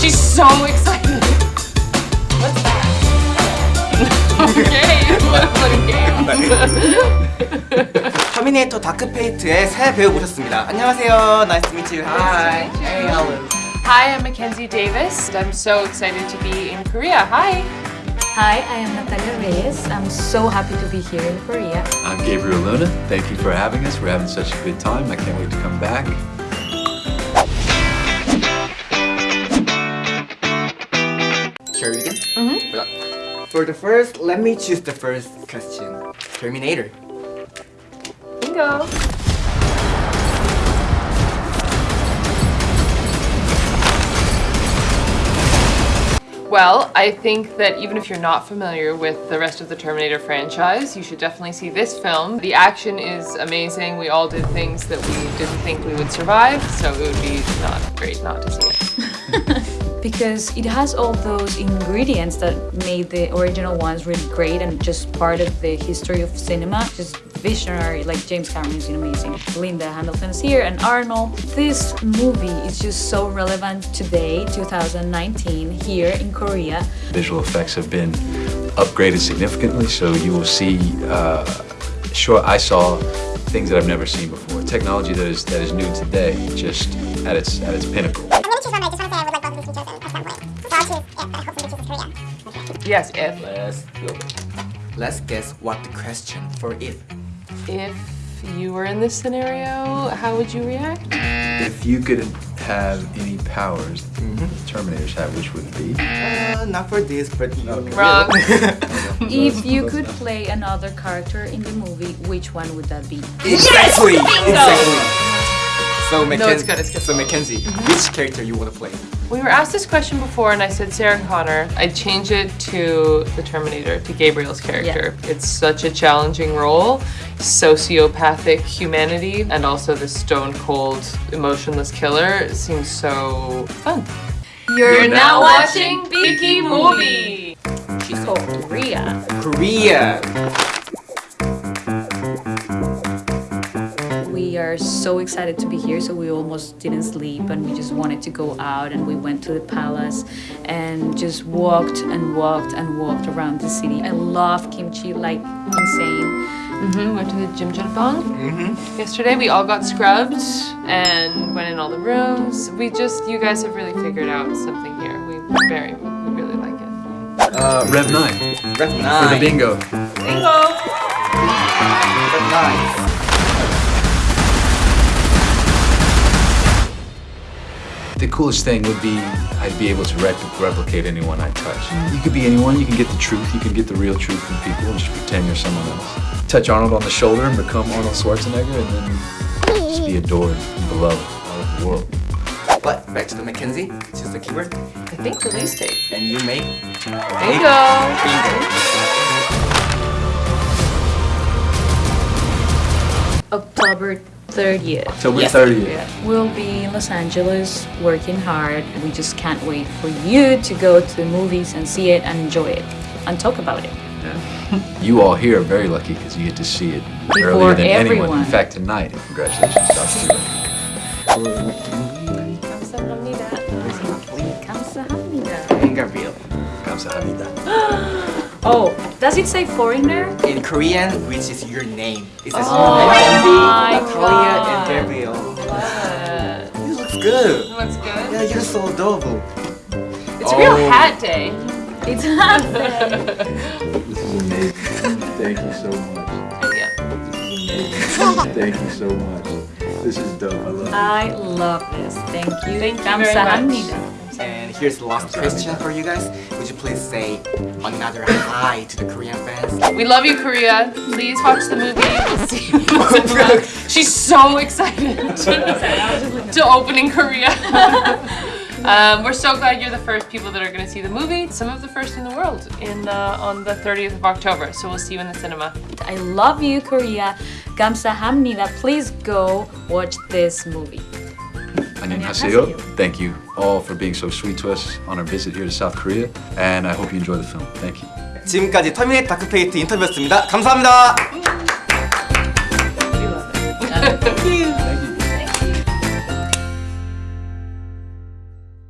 She's so excited. What's that? okay, what a game. 터미네이터 다크페이트의 새 배우 모셨습니다. 안녕하세요. Nice to meet you. Hi. Hey, Alan. Hi, I'm Mackenzie Davis. I'm so excited to be in Korea. Hi. Hi, I am Natalia Reyes. I'm so happy to be here in Korea. I'm Gabriel Luna. Thank you for having us. We're having such a good time. I can't wait to come back. For the first, let me choose the first question. Terminator. Bingo. Well, I think that even if you're not familiar with the rest of the Terminator franchise, you should definitely see this film. The action is amazing. We all did things that we didn't think we would survive, so it would be not great not to see it. Because it has all those ingredients that made the original ones really great and just part of the history of cinema. Just visionary, like James Cameron is amazing. Linda Hamilton is here and Arnold. This movie is just so relevant today, 2019, here in Korea. Visual effects have been upgraded significantly, so you will see. Uh, sure, I saw things that I've never seen before. Technology that is that is new today, just at its at its pinnacle. I'm gonna choose one, I just want to say I would like both of these features and press Yes, if. Let's go. Let's guess what the question for it. If you were in this scenario, how would you react? If you could have any powers the Terminators have, which would it be? Uh, not for this, but Wrong. If you could play another character in the movie, which one would that be? Exactly. Exactly. So Mackenzie, it's good, it's good. So Mackenzie, mm-hmm. which character you want to play? We were asked this question before, and I said Sarah Connor. I'd change it to the Terminator, to Gabriel's character. It's such a challenging role, sociopathic humanity, and also the stone cold, emotionless killer seems so fun. You're, now watching Beaky Movie. She's called Korea. Korea. We are so excited to be here, so we almost didn't sleep and we just wanted to go out and we went to the palace and just walked and walked and walked around the city. I love kimchi like insane. hmm Went to the Jim mm yesterday. We all got scrubbed and went in all the rooms. We just, you guys have really figured out something here. We very, we really like it. Uh, Rev 9 Rev 9. for the bingo. Bingo! Rev 9. The coolest thing would be I'd be able to repl- replicate anyone I touch. You could be anyone, you can get the truth, you can get the real truth from people and just pretend you're someone else. Touch Arnold on the shoulder and become Arnold Schwarzenegger and then just be adored and beloved all over the world. But back to the Mackenzie. Choose the keyword. I think release date. And you make Bingo! bingo. October third year. So yes. third. We'll be in Los Angeles working hard. We just can't wait for you to go to the movies and see it and enjoy it and talk about it. You all here are very lucky because you get to see it Before earlier than everyone. anyone. In fact, tonight. Congratulations, Dr. Kamsahamnida. Kamsahamnida. In Gabriel. Kamsahamnida. Oh, does it say foreigner? In Korean, which is your name. It says oh. Yeah, you're so adorable. It's oh. a real oh. hat day. It's hat day. this is amazing. Thank you so much. Thank you so much. This is dope. I love it. I love this. Thank you. Thank you very much. And here's the last question for you guys. Would you please say another hi to the Korean fans? We love you, Korea. Please watch the movie. We'll see you in the cinema. She's so excited to open in Korea. um, we're so glad you're the first people that are going to see the movie. Some of the first in the world in uh, on the 30th of October. So we'll see you in the cinema. I love you, Korea. 감사합니다. Please go watch this movie. 안녕하세요. Thank you all for being so sweet to us on our visit here to South Korea. And I hope you enjoy the film. Thank you. 지금까지 터미네이터 다크페이트 인터뷰였습니다. 감사합니다. We love it. Thank you.